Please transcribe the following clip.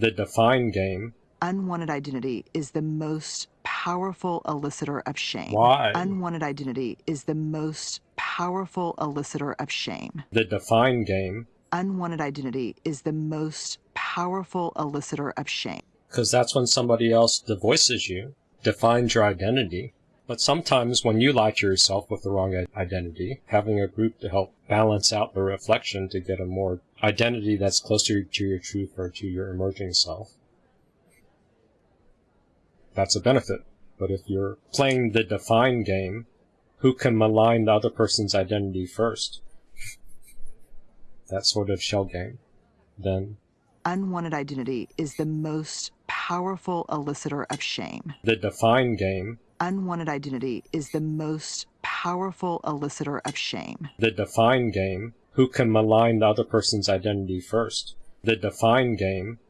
The define game. Unwanted identity is the most powerful elicitor of shame. Why? Unwanted identity is the most powerful elicitor of shame. The define game. Unwanted identity is the most powerful elicitor of shame. Because that's when somebody else devoices you, defines your identity. But sometimes when you lie to yourself with the wrong identity, having a group to help balance out the reflection to get a more identity that's closer to your truth or to your emerging self, that's a benefit. But if you're playing the define game, who can malign the other person's identity first? that sort of shell game, then Unwanted identity is the most powerful elicitor of shame. the define game. Unwanted identity is the most powerful elicitor of shame. The define game. Who can malign the other person's identity first? The define game